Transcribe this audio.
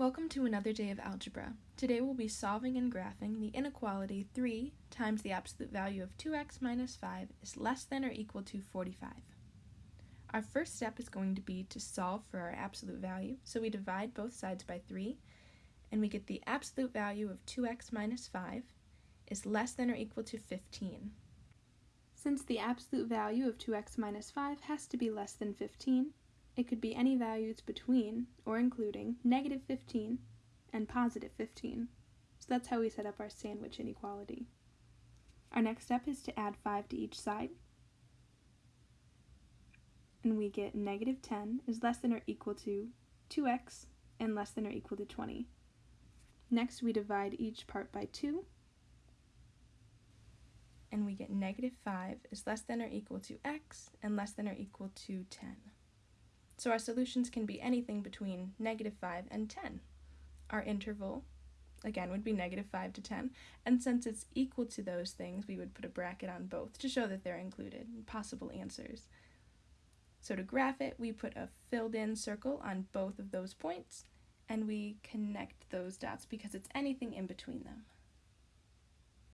Welcome to another day of algebra. Today we'll be solving and graphing the inequality 3 times the absolute value of 2x minus 5 is less than or equal to 45. Our first step is going to be to solve for our absolute value, so we divide both sides by 3, and we get the absolute value of 2x minus 5 is less than or equal to 15. Since the absolute value of 2x minus 5 has to be less than 15, it could be any values between or including negative 15 and positive 15. So that's how we set up our sandwich inequality. Our next step is to add 5 to each side. And we get negative 10 is less than or equal to 2x and less than or equal to 20. Next we divide each part by 2 and we get negative 5 is less than or equal to x and less than or equal to 10. So our solutions can be anything between negative 5 and 10. Our interval, again, would be negative 5 to 10, and since it's equal to those things, we would put a bracket on both to show that they're included, possible answers. So to graph it, we put a filled in circle on both of those points, and we connect those dots because it's anything in between them.